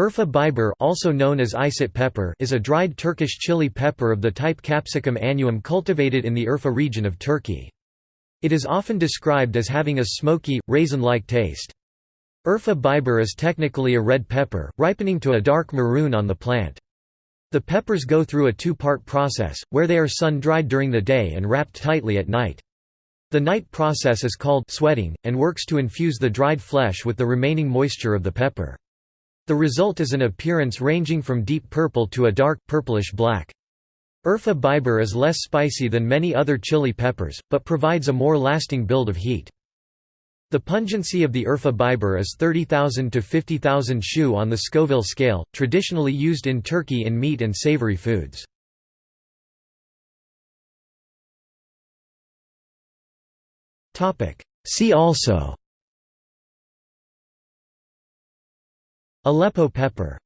Urfa biber also known as Isot pepper is a dried Turkish chili pepper of the type Capsicum annuum cultivated in the Urfa region of Turkey. It is often described as having a smoky, raisin-like taste. Urfa biber is technically a red pepper, ripening to a dark maroon on the plant. The peppers go through a two-part process, where they are sun-dried during the day and wrapped tightly at night. The night process is called sweating, and works to infuse the dried flesh with the remaining moisture of the pepper. The result is an appearance ranging from deep purple to a dark, purplish black. Urfa biber is less spicy than many other chili peppers, but provides a more lasting build of heat. The pungency of the Urfa biber is 30,000 to 50,000 Shu on the Scoville scale, traditionally used in Turkey in meat and savory foods. See also Aleppo pepper